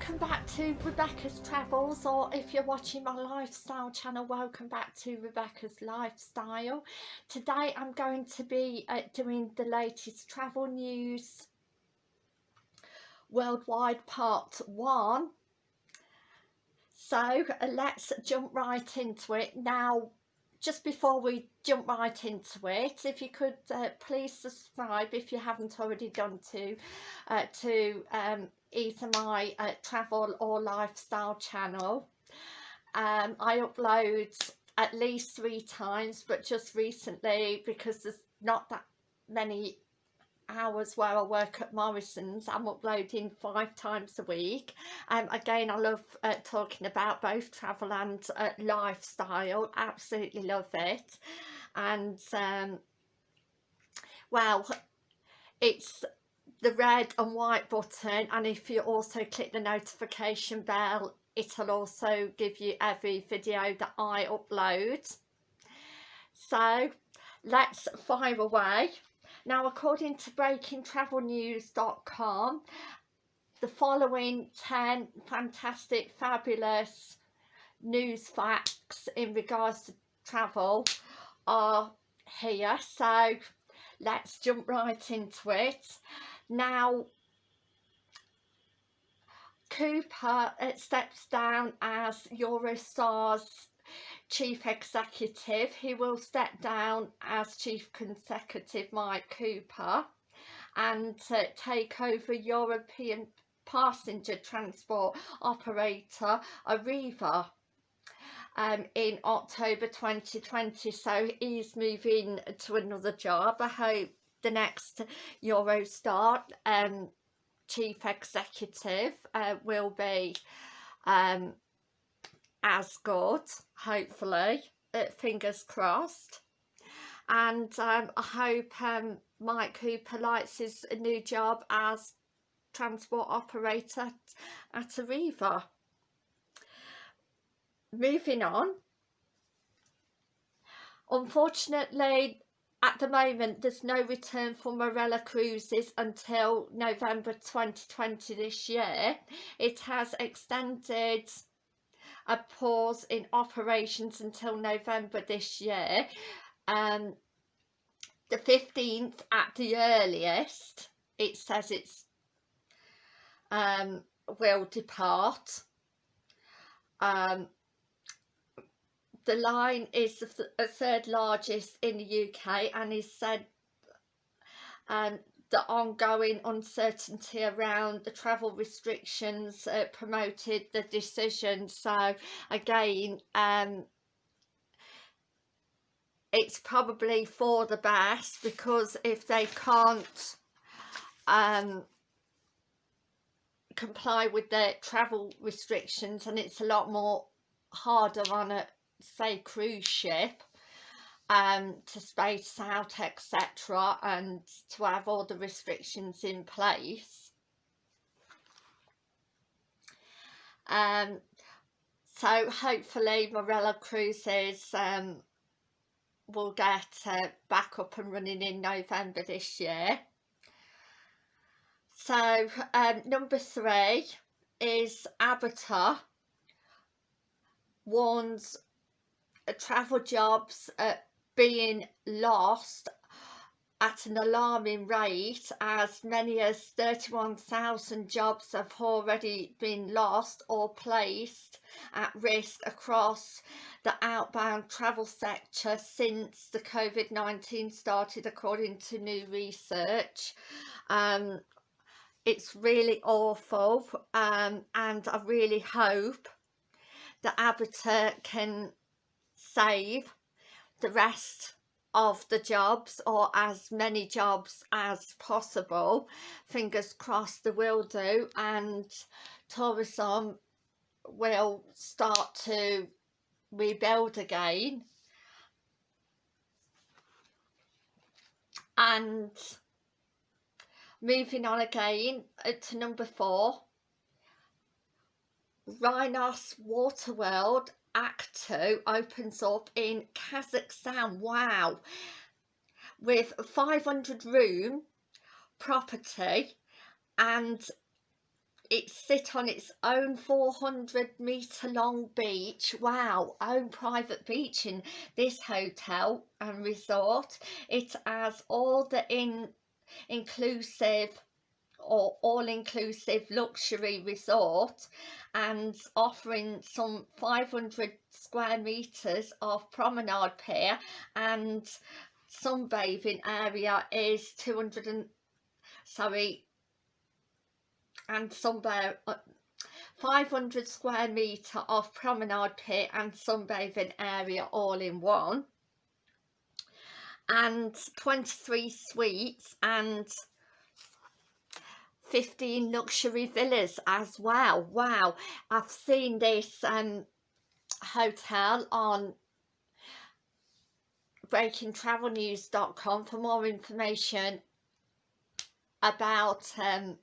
welcome back to Rebecca's Travels or if you're watching my lifestyle channel welcome back to Rebecca's Lifestyle. Today I'm going to be uh, doing the latest travel news worldwide part 1. So uh, let's jump right into it. Now just before we jump right into it if you could uh, please subscribe if you haven't already done to uh, to um, either my uh, travel or lifestyle channel. Um, I upload at least three times but just recently because there's not that many hours where I work at Morrison's I'm uploading five times a week. Um, again I love uh, talking about both travel and uh, lifestyle absolutely love it. And um, well it's the red and white button and if you also click the notification bell it'll also give you every video that I upload so let's fire away now, according to breakingtravelnews.com, the following 10 fantastic, fabulous news facts in regards to travel are here. So let's jump right into it. Now, Cooper steps down as Eurostar's chief executive. He will step down as chief consecutive Mike Cooper and uh, take over European passenger transport operator Arriva um, in October 2020 so he's moving to another job. I hope the next Eurostar um, chief executive uh, will be um, as good hopefully uh, fingers crossed and um, I hope um, Mike Cooper likes his new job as transport operator at Arriva. Moving on, unfortunately at the moment there's no return for Marella Cruises until November 2020 this year. It has extended a pause in operations until November this year. Um, the 15th at the earliest, it says it's um, will depart. Um, the line is the third largest in the UK and is said um, the ongoing uncertainty around the travel restrictions uh, promoted the decision. So again um, it's probably for the best because if they can't um, comply with the travel restrictions and it's a lot more harder on a say cruise ship um, to space out etc and to have all the restrictions in place. Um, so hopefully Marella Cruises um, will get uh, back up and running in November this year. So um, number three is ABTA warns travel jobs at being lost at an alarming rate as many as 31,000 jobs have already been lost or placed at risk across the outbound travel sector since the COVID-19 started according to new research. Um, it's really awful um, and I really hope that ABTA can save the rest of the jobs or as many jobs as possible. Fingers crossed they will do and tourism will start to rebuild again. And moving on again uh, to number four Rhinos Waterworld Aktau opens up in Kazakhstan. Wow. With 500 room property and it sit on its own 400 metre long beach wow own private beach in this hotel and resort it has all the in inclusive or all-inclusive luxury resort and offering some 500 square meters of promenade pier and sunbathing area is 200 and sorry and somewhere uh, 500 square metre of promenade pier and sunbathing area all in one. And 23 suites and 15 luxury villas as well. Wow. I've seen this um hotel on breakingtravelnews.com for more information about um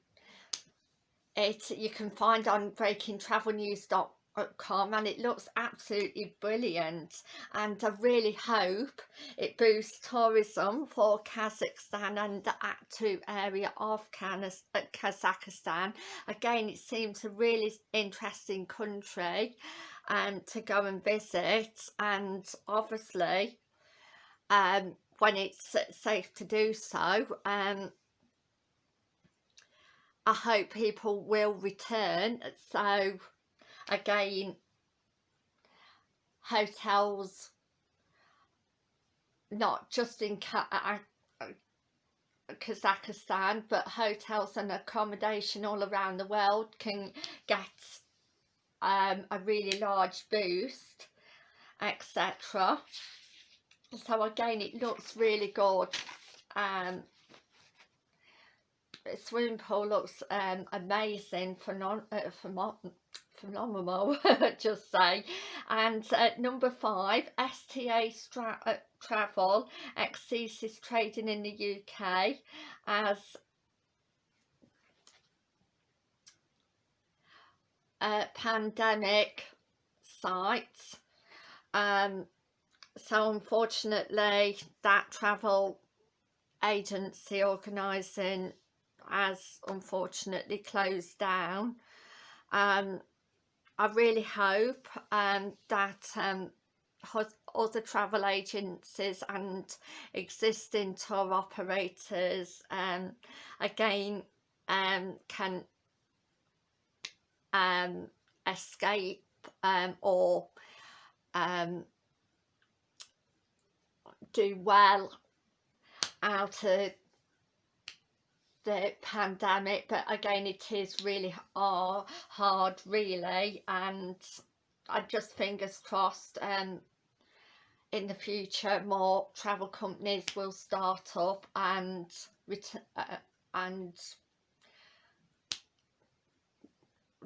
it. You can find on breakingtravelnews.com and it looks absolutely brilliant. And I really hope it boosts tourism for Kazakhstan and the Aktau area of uh, Kazakhstan. Again it seems a really interesting country and um, to go and visit. And obviously um, when it's safe to do so um, I hope people will return. So again hotels not just in Kazakhstan but hotels and accommodation all around the world can get um, a really large boost etc so again it looks really good. Um, swimming pool looks um, amazing for non uh, for phenomenal just say and uh, number five STA Stra uh, travel exceeds trading in the UK as a pandemic sites um so unfortunately that travel agency organising has unfortunately closed down. Um, I really hope um, that um, other travel agencies and existing tour operators um, again um, can um, escape um, or um, do well out of the pandemic but again it is really hard really and I just fingers crossed um in the future more travel companies will start up and uh, and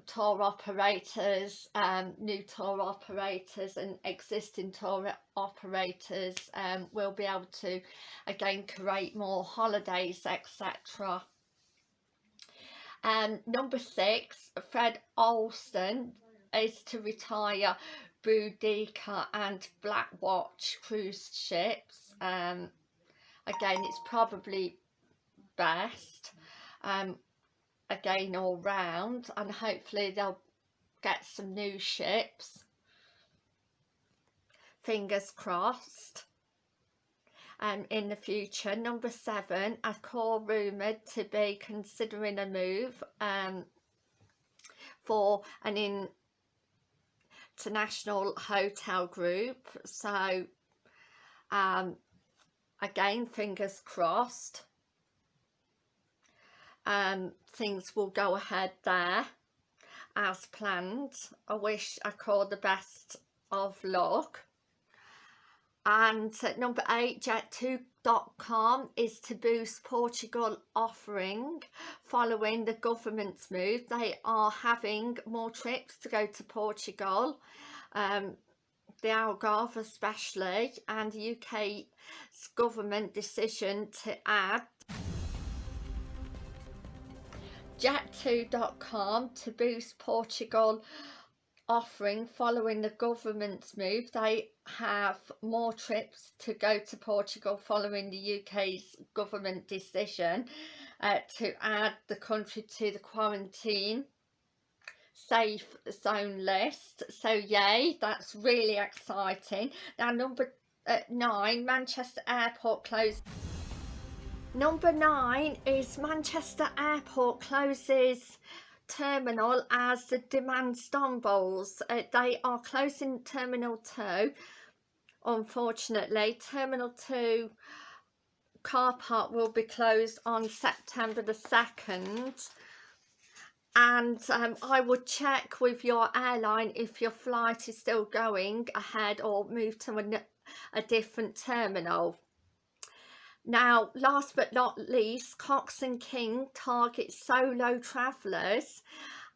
tour operators um, new tour operators and existing tour operators um, will be able to again create more holidays etc um, number six, Fred Olsen is to retire Boudicca and Black Watch cruise ships. Um, again, it's probably best. Um, again, all round, and hopefully they'll get some new ships. Fingers crossed um, in the future. Number seven, Accor rumoured to be considering a move um, for an international hotel group. So um, again, fingers crossed. Um, things will go ahead there as planned. I wish Accor the best of luck and number eight jet2.com is to boost portugal offering following the government's move. They are having more trips to go to portugal um, the algarve especially and the uk's government decision to add jet2.com to boost portugal offering following the government's move. They have more trips to go to Portugal following the UK's government decision uh, to add the country to the quarantine safe zone list so yay that's really exciting now number uh, nine Manchester Airport closed number nine is Manchester Airport closes terminal as the demand stumbles uh, they are closing terminal 2 unfortunately terminal 2 car park will be closed on September the 2nd and um, I would check with your airline if your flight is still going ahead or move to a, a different terminal. Now, last but not least, Cox and King targets solo travellers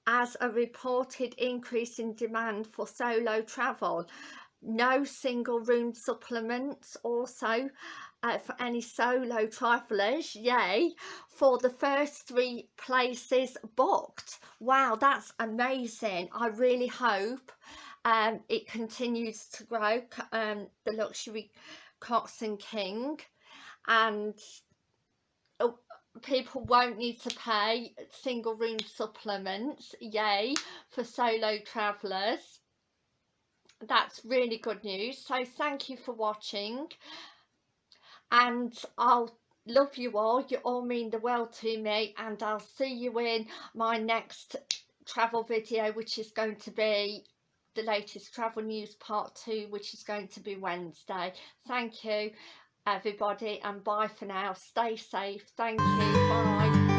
as a reported increase in demand for solo travel. No single room supplements also uh, for any solo travellers, yay, for the first three places booked. Wow, that's amazing. I really hope um, it continues to grow, um, the luxury Cox and King, and oh, people won't need to pay single room supplements, yay, for solo travellers. That's really good news. So thank you for watching and I'll love you all you all mean the world to me and I'll see you in my next travel video which is going to be the latest travel news part 2 which is going to be Wednesday thank you everybody and bye for now. Stay safe. Thank you. Bye